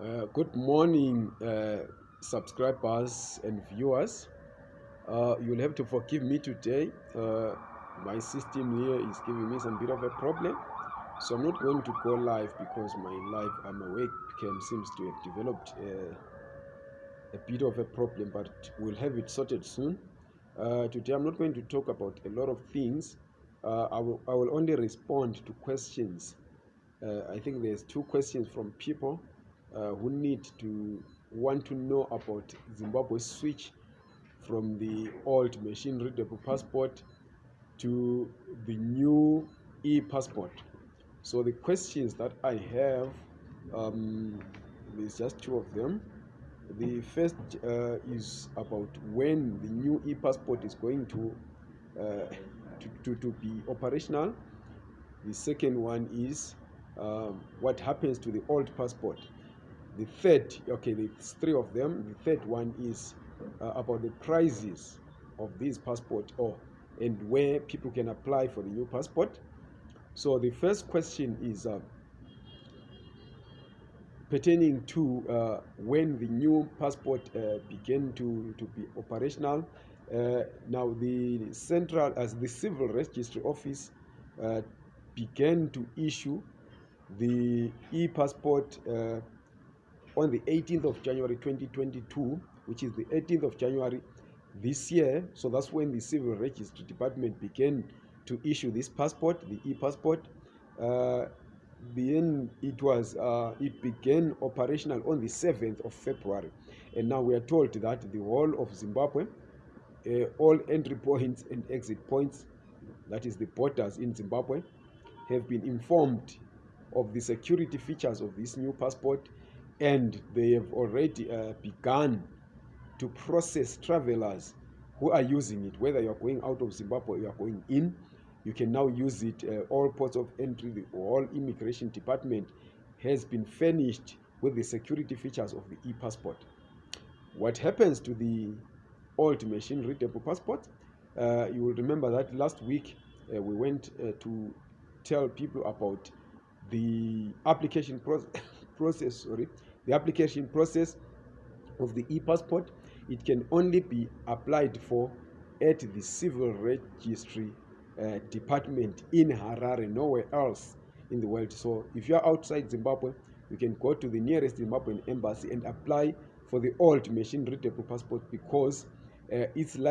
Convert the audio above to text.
Uh, good morning, uh, subscribers and viewers. Uh, you'll have to forgive me today. Uh, my system here is giving me some bit of a problem. So I'm not going to go live because my live I'm awake cam seems to have developed uh, a bit of a problem, but we'll have it sorted soon. Uh, today I'm not going to talk about a lot of things. Uh, I, will, I will only respond to questions. Uh, I think there's two questions from people uh, who need to want to know about Zimbabwe's switch from the old machine readable passport to the new e-passport. So the questions that I have, um, there's just two of them. The first uh, is about when the new e-passport is going to, uh, to, to, to, be operational. The second one is um, what happens to the old passport. The third, okay, there's three of them. The third one is uh, about the prices of this passport or and where people can apply for the new passport. So the first question is uh, pertaining to uh, when the new passport uh, began to, to be operational. Uh, now the central, as the civil registry office uh, began to issue the e-passport uh, on the 18th of January 2022, which is the 18th of January this year. So that's when the Civil Registry Department began to issue this passport, the e-passport. Uh, then it was uh, it began operational on the 7th of February, and now we are told that the whole of Zimbabwe, uh, all entry points and exit points, that is the borders in Zimbabwe, have been informed of the security features of this new passport and they have already uh, begun to process travelers who are using it. Whether you are going out of zimbabwe or you are going in you can now use it uh, all ports of entry the whole immigration department has been furnished with the security features of the e-passport. What happens to the old machine readable passport? Uh, you will remember that last week uh, we went uh, to tell people about the application process process sorry the application process of the e-passport it can only be applied for at the civil registry uh, department in harare nowhere else in the world. So if you are outside zimbabwe you can go to the nearest zimbabwean embassy and apply for the old machine readable passport because uh, its life